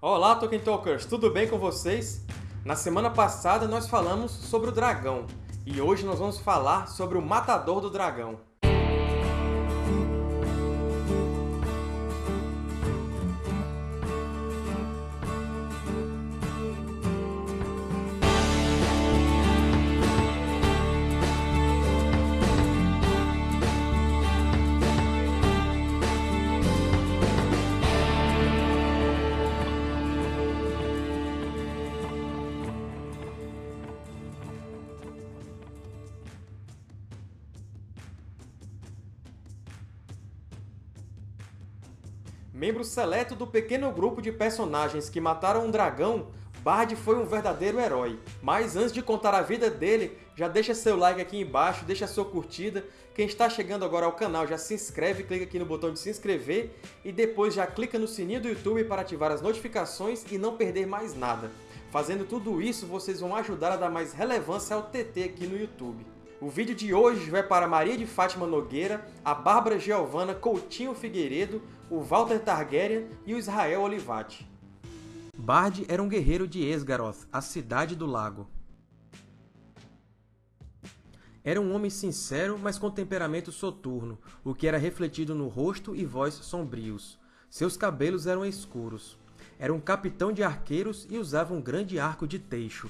Olá, Tolkien Talkers! Tudo bem com vocês? Na semana passada nós falamos sobre o dragão, e hoje nós vamos falar sobre o Matador do Dragão. Membro seleto do pequeno grupo de personagens que mataram um dragão, Bard foi um verdadeiro herói. Mas antes de contar a vida dele, já deixa seu like aqui embaixo, deixa sua curtida. Quem está chegando agora ao canal já se inscreve, clica aqui no botão de se inscrever e depois já clica no sininho do YouTube para ativar as notificações e não perder mais nada. Fazendo tudo isso, vocês vão ajudar a dar mais relevância ao TT aqui no YouTube. O vídeo de hoje vai para Maria de Fátima Nogueira, a Bárbara Giovana Coutinho Figueiredo, o Walter Targaryen e o Israel Olivati. Bard era um guerreiro de Esgaroth, a Cidade do Lago. Era um homem sincero, mas com temperamento soturno, o que era refletido no rosto e voz sombrios. Seus cabelos eram escuros. Era um capitão de arqueiros e usava um grande arco de teixo.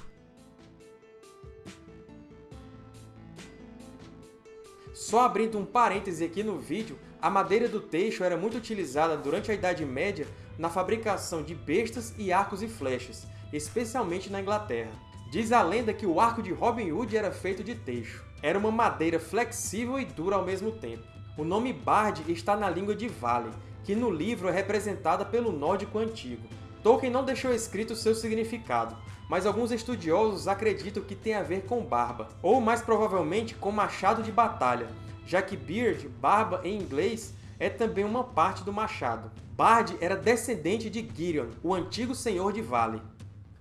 Só abrindo um parêntese aqui no vídeo, a madeira do teixo era muito utilizada durante a Idade Média na fabricação de bestas e arcos e flechas, especialmente na Inglaterra. Diz a lenda que o arco de Robin Hood era feito de teixo. Era uma madeira flexível e dura ao mesmo tempo. O nome Bard está na língua de Vale, que no livro é representada pelo nórdico antigo. Tolkien não deixou escrito seu significado, mas alguns estudiosos acreditam que tem a ver com barba, ou mais provavelmente com machado de batalha, já que beard, barba em inglês, é também uma parte do machado. Bard era descendente de Girion, o antigo senhor de Vale.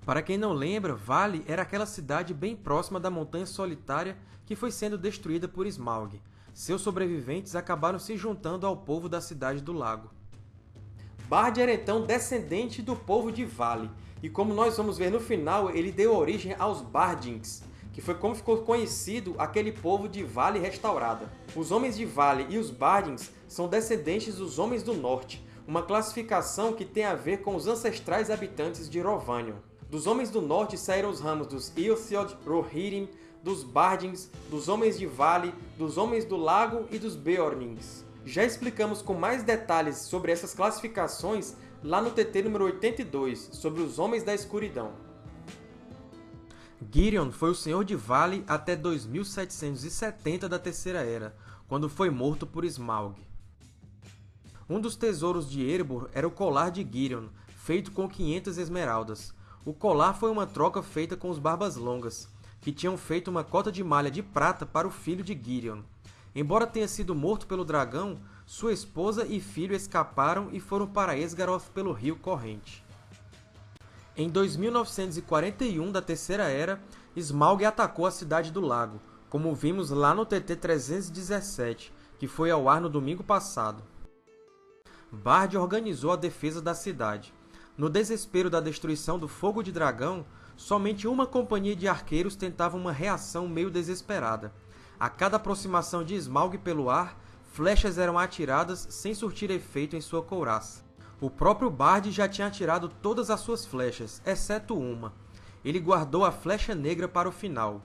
Para quem não lembra, Vale era aquela cidade bem próxima da Montanha Solitária que foi sendo destruída por Smaug. Seus sobreviventes acabaram se juntando ao povo da Cidade do Lago. Bard era então descendente do povo de Vale, e como nós vamos ver no final, ele deu origem aos Bardings, que foi como ficou conhecido aquele povo de Vale restaurada. Os Homens de Vale e os Bardings são descendentes dos Homens do Norte, uma classificação que tem a ver com os ancestrais habitantes de Rovanion. Dos Homens do Norte saíram os ramos dos Ilthiod, Rohirrim, dos Bardings, dos Homens de Vale, dos Homens do Lago e dos Beornings. Já explicamos com mais detalhes sobre essas classificações lá no TT número 82, sobre os Homens da Escuridão. Girion foi o Senhor de Vale até 2770 da Terceira Era, quando foi morto por Smaug. Um dos tesouros de Erebor era o colar de Girion, feito com 500 esmeraldas. O colar foi uma troca feita com os Barbas Longas, que tinham feito uma cota de malha de prata para o filho de Girion. Embora tenha sido morto pelo dragão, sua esposa e filho escaparam e foram para Esgaroth pelo rio corrente. Em 2941 da Terceira Era, Smaug atacou a Cidade do Lago, como vimos lá no TT 317, que foi ao ar no domingo passado. Bard organizou a defesa da cidade. No desespero da destruição do Fogo de Dragão, somente uma companhia de arqueiros tentava uma reação meio desesperada. A cada aproximação de Smaug pelo ar, flechas eram atiradas sem surtir efeito em sua couraça. O próprio Bard já tinha atirado todas as suas flechas, exceto uma. Ele guardou a flecha negra para o final.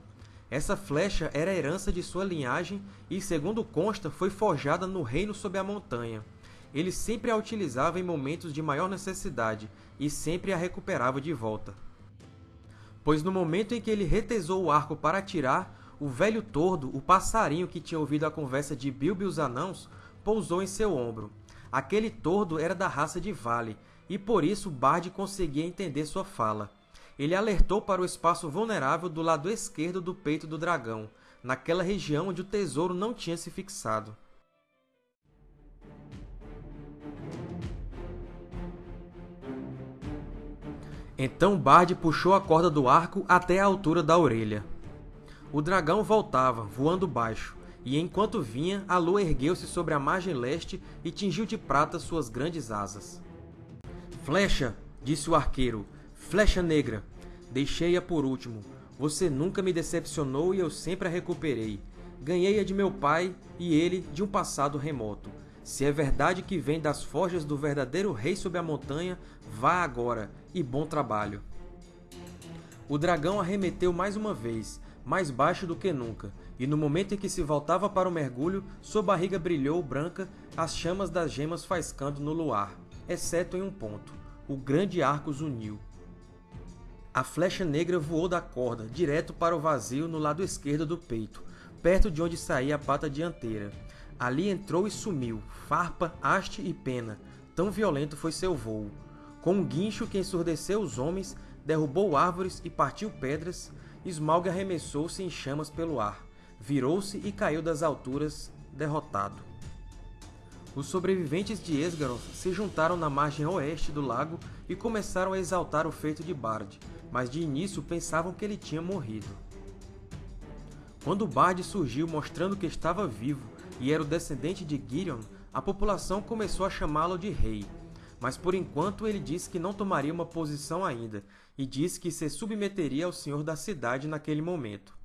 Essa flecha era herança de sua linhagem e, segundo consta, foi forjada no Reino sob a Montanha. Ele sempre a utilizava em momentos de maior necessidade e sempre a recuperava de volta. Pois no momento em que ele retesou o arco para atirar, o velho tordo, o passarinho que tinha ouvido a conversa de Bilbo e os anãos, pousou em seu ombro. Aquele tordo era da raça de Vale, e por isso Bard conseguia entender sua fala. Ele alertou para o espaço vulnerável do lado esquerdo do peito do dragão, naquela região onde o tesouro não tinha se fixado. Então Bard puxou a corda do arco até a altura da orelha. O dragão voltava, voando baixo, e enquanto vinha, a lua ergueu-se sobre a margem leste e tingiu de prata suas grandes asas. Flecha! Disse o arqueiro, Flecha Negra, deixei-a por último. Você nunca me decepcionou e eu sempre a recuperei. Ganhei-a de meu pai e ele de um passado remoto. Se é verdade que vem das forjas do verdadeiro rei sob a montanha, vá agora, e bom trabalho. O dragão arremeteu mais uma vez, mais baixo do que nunca, e no momento em que se voltava para o mergulho, sua barriga brilhou branca, as chamas das gemas faiscando no luar, exceto em um ponto. O grande arco uniu. A flecha negra voou da corda, direto para o vazio no lado esquerdo do peito, perto de onde saía a pata dianteira. Ali entrou e sumiu, farpa, haste e pena. Tão violento foi seu voo. Com um guincho que ensurdeceu os homens, derrubou árvores e partiu pedras, Smaug arremessou-se em chamas pelo ar, virou-se e caiu das alturas, derrotado. Os sobreviventes de Esgaroth se juntaram na margem oeste do lago e começaram a exaltar o feito de Bard, mas de início pensavam que ele tinha morrido. Quando Bard surgiu mostrando que estava vivo e era o descendente de Girion, a população começou a chamá-lo de rei, mas por enquanto ele disse que não tomaria uma posição ainda, e disse que se submeteria ao senhor da cidade naquele momento.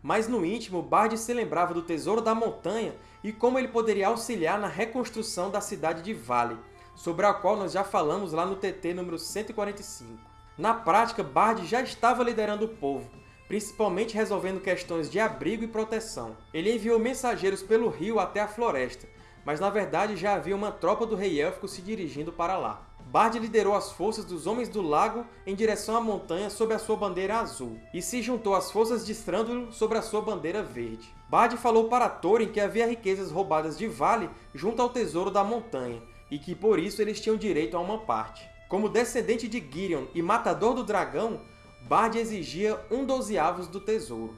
Mas no íntimo, Bard se lembrava do Tesouro da Montanha e como ele poderia auxiliar na reconstrução da cidade de Vale, sobre a qual nós já falamos lá no TT número 145. Na prática, Bard já estava liderando o povo, principalmente resolvendo questões de abrigo e proteção. Ele enviou mensageiros pelo rio até a floresta, mas na verdade já havia uma tropa do Rei Élfico se dirigindo para lá. Bard liderou as forças dos Homens do Lago em direção à montanha sob a sua bandeira azul, e se juntou às forças de Strândulo sobre a sua bandeira verde. Bard falou para Thorin que havia riquezas roubadas de Vale junto ao tesouro da montanha, e que por isso eles tinham direito a uma parte. Como descendente de Girion e matador do dragão, Bard exigia um dozeavos do tesouro.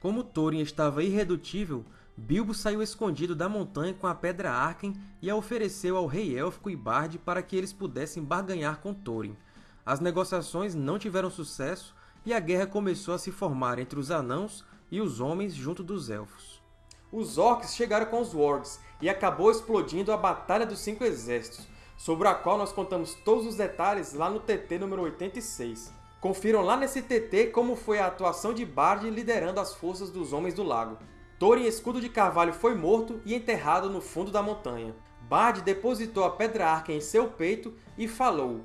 Como Thorin estava irredutível, Bilbo saiu escondido da montanha com a Pedra Arken e a ofereceu ao rei élfico e Bard para que eles pudessem barganhar com Thorin. As negociações não tiveram sucesso e a guerra começou a se formar entre os anãos e os homens junto dos elfos. Os orcs chegaram com os wargs e acabou explodindo a Batalha dos Cinco Exércitos, sobre a qual nós contamos todos os detalhes lá no TT número 86. Confiram lá nesse TT como foi a atuação de Bard liderando as forças dos Homens do Lago. Thorin Escudo de Carvalho foi morto e enterrado no fundo da montanha. Bard depositou a Pedra Arca em seu peito e falou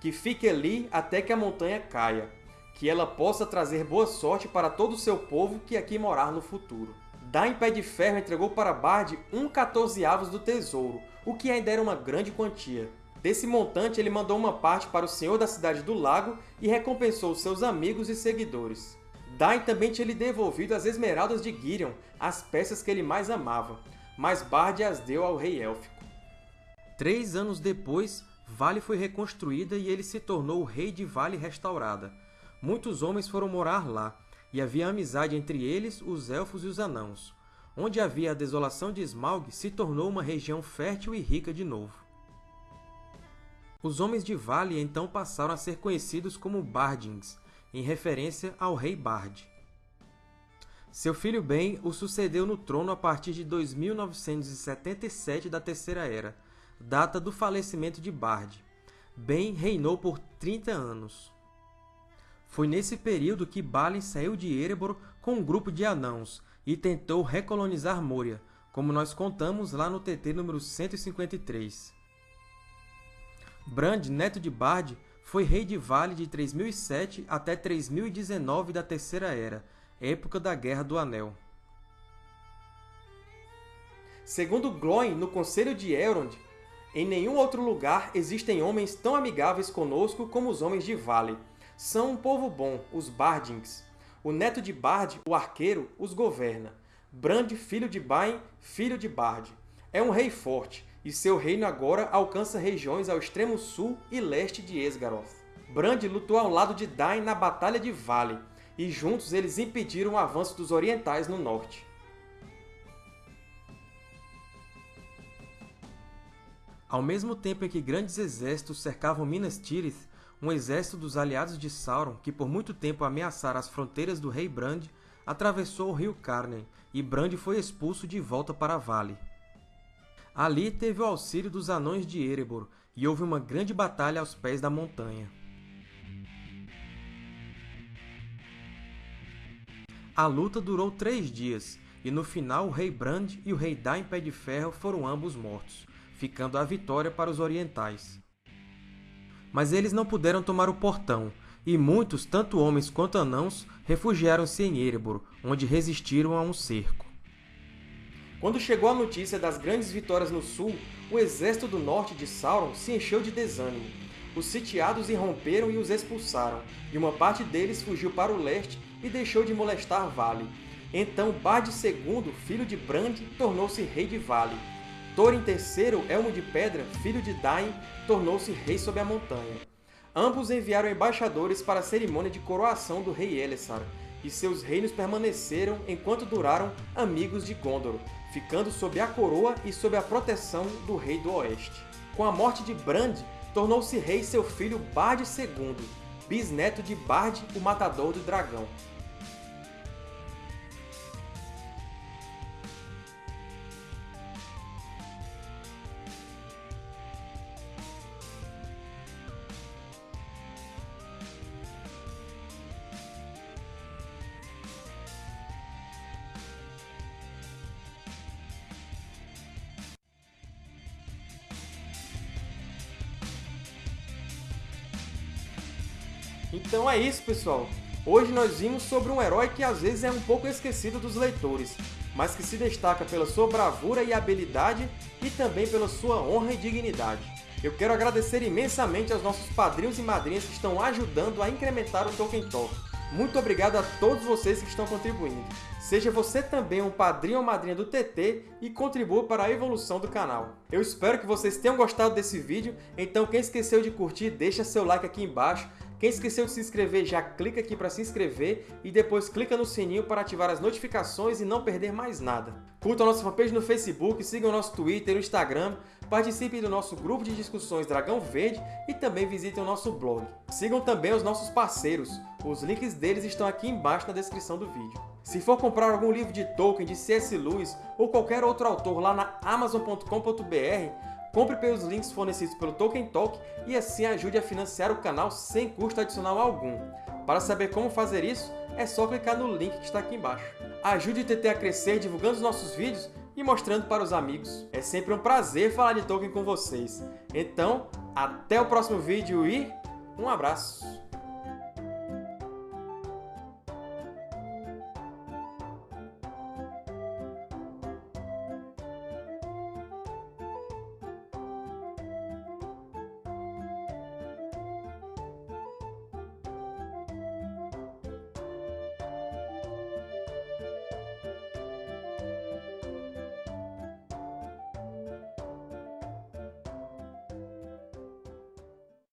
que fique ali até que a montanha caia, que ela possa trazer boa sorte para todo o seu povo que aqui morar no futuro. Dain Pé de Ferro entregou para Bard um quatorzeavos do tesouro, o que ainda era uma grande quantia. Desse montante, ele mandou uma parte para o Senhor da Cidade do Lago e recompensou seus amigos e seguidores. Dain também tinha lhe devolvido as esmeraldas de Girion, as peças que ele mais amava, mas Bard as deu ao rei élfico. Três anos depois, Vale foi reconstruída e ele se tornou o rei de Vale restaurada. Muitos homens foram morar lá, e havia amizade entre eles, os Elfos e os Anãos. Onde havia a desolação de Smaug, se tornou uma região fértil e rica de novo. Os Homens de Vale então passaram a ser conhecidos como Bardings, em referência ao rei Bard. Seu filho Ben o sucedeu no trono a partir de 2977 da Terceira Era, data do falecimento de Bard. Ben reinou por 30 anos. Foi nesse período que Balin saiu de Erebor com um grupo de anãos e tentou recolonizar Moria, como nós contamos lá no TT número 153. Brand, neto de Bard, foi rei de Vale de 3007 até 3019 da Terceira Era, época da Guerra do Anel. Segundo Glóin, no Conselho de Elrond, em nenhum outro lugar existem homens tão amigáveis conosco como os Homens de Vale. São um povo bom, os Bardings. O neto de Bard, o arqueiro, os governa. Brand, filho de Bain, filho de Bard. É um rei forte, e seu reino agora alcança regiões ao extremo sul e leste de Esgaroth. Brand lutou ao lado de Dain na Batalha de Vale, e juntos eles impediram o avanço dos orientais no norte. Ao mesmo tempo em que grandes exércitos cercavam Minas Tirith, um exército dos aliados de Sauron, que por muito tempo ameaçara as fronteiras do rei Brand, atravessou o rio Carnen, e Brand foi expulso de volta para Vale. Ali teve o auxílio dos Anões de Erebor, e houve uma grande batalha aos pés da montanha. A luta durou três dias, e no final o rei Brand e o rei Dain Pé de Ferro foram ambos mortos, ficando a vitória para os orientais. Mas eles não puderam tomar o portão, e muitos, tanto homens quanto anãos, refugiaram-se em Erebor, onde resistiram a um cerco. Quando chegou a notícia das grandes vitórias no sul, o exército do norte de Sauron se encheu de desânimo. Os sitiados irromperam e os expulsaram, e uma parte deles fugiu para o leste e deixou de molestar Vale. Então Bard II, filho de Brand, tornou-se rei de Vale. Thorin III, Elmo de Pedra, filho de Dain, tornou-se rei sobre a montanha. Ambos enviaram embaixadores para a cerimônia de coroação do rei Elessar, e seus reinos permaneceram enquanto duraram amigos de Gondor, ficando sob a coroa e sob a proteção do rei do Oeste. Com a morte de Brand, tornou-se rei seu filho Bard II, bisneto de Bard, o Matador do Dragão. Então é isso, pessoal! Hoje nós vimos sobre um herói que às vezes é um pouco esquecido dos leitores, mas que se destaca pela sua bravura e habilidade e também pela sua honra e dignidade. Eu quero agradecer imensamente aos nossos padrinhos e madrinhas que estão ajudando a incrementar o Tolkien Talk. Muito obrigado a todos vocês que estão contribuindo. Seja você também um padrinho ou madrinha do TT e contribua para a evolução do canal. Eu espero que vocês tenham gostado desse vídeo, então quem esqueceu de curtir, deixa seu like aqui embaixo quem esqueceu de se inscrever, já clica aqui para se inscrever e depois clica no sininho para ativar as notificações e não perder mais nada. Curtam a nossa fanpage no Facebook, sigam o nosso Twitter e o Instagram, participem do nosso grupo de discussões Dragão Verde e também visitem o nosso blog. Sigam também os nossos parceiros, os links deles estão aqui embaixo na descrição do vídeo. Se for comprar algum livro de Tolkien, de C.S. Lewis ou qualquer outro autor lá na Amazon.com.br, Compre pelos links fornecidos pelo Tolkien Talk e assim ajude a financiar o canal sem custo adicional algum. Para saber como fazer isso, é só clicar no link que está aqui embaixo. Ajude o TT a crescer divulgando os nossos vídeos e mostrando para os amigos. É sempre um prazer falar de Tolkien com vocês. Então, até o próximo vídeo e um abraço!